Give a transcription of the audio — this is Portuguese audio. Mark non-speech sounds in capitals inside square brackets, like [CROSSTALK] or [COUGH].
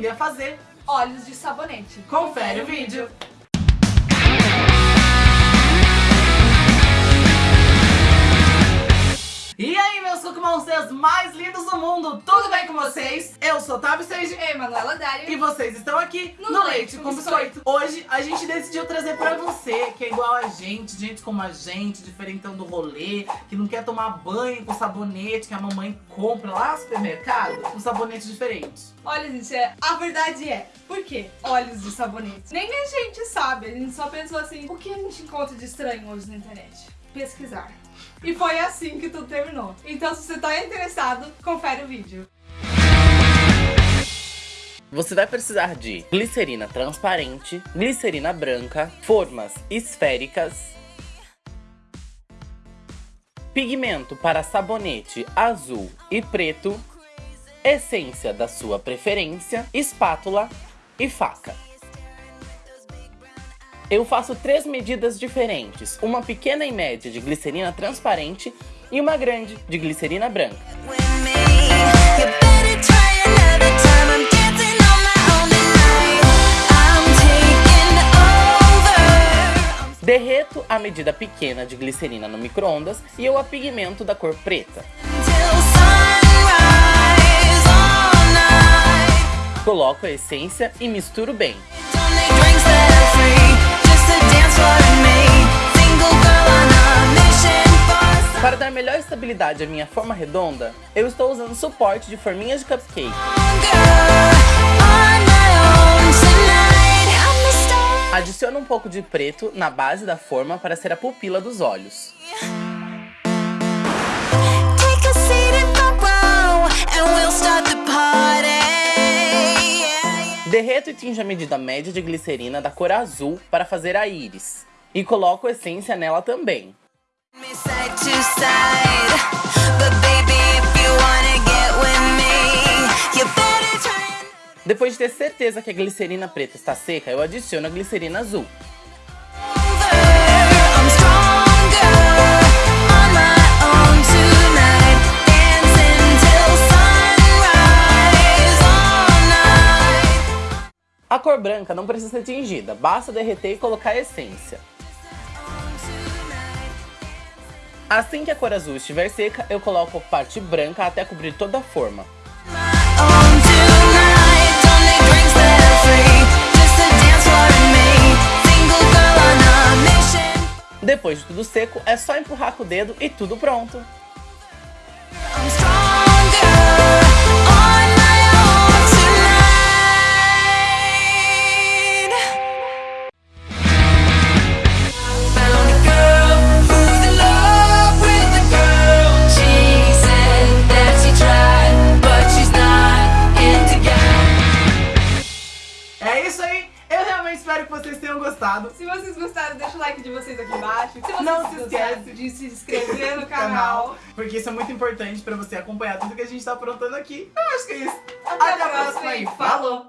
aprender a fazer olhos de sabonete. Confere o vídeo! Monsters mais lindos do mundo, tudo bem com vocês? Eu sou Tavi Sage Ei, Manuela Dário. e vocês estão aqui no, No Leite com Biscoito. Hoje a gente decidiu trazer pra você, que é igual a gente, gente como a gente, diferentão do rolê, que não quer tomar banho com sabonete que a mamãe compra lá no supermercado, um sabonete diferente. Olha, gente, é- a verdade é, por que óleos de sabonete? Nem a gente sabe, a gente só pensou assim, o que a gente encontra de estranho hoje na internet? Pesquisar. E foi assim que tudo terminou. Então, se você tá interessado, confere o vídeo. Você vai precisar de glicerina transparente, glicerina branca, formas esféricas, pigmento para sabonete azul e preto, essência da sua preferência, espátula e faca. Eu faço três medidas diferentes, uma pequena e média de glicerina transparente e uma grande de glicerina branca. Derreto a medida pequena de glicerina no micro-ondas e eu apigmento da cor preta. Coloco a essência e misturo bem. Estabilidade à minha forma redonda, eu estou usando suporte de forminhas de cupcake. Adiciono um pouco de preto na base da forma para ser a pupila dos olhos. Derreto e tinjo a medida média de glicerina da cor azul para fazer a íris. E coloco essência nela também. Me side to side, Depois de ter certeza que a glicerina preta está seca, eu adiciono a glicerina azul. A cor branca não precisa ser tingida, basta derreter e colocar a essência. Assim que a cor azul estiver seca, eu coloco a parte branca até cobrir toda a forma. Depois de tudo seco, é só empurrar com o dedo e tudo pronto. É isso aí, eu realmente espero que vocês tenham gostado. Se vocês gostaram, deixa o like de vocês aqui embaixo. Se vocês Não se esquece. de se inscrever no [LAUGHS] canal. Porque isso é muito importante pra você acompanhar tudo que a gente tá aprontando aqui. Eu acho que é isso. Até a próxima e falou!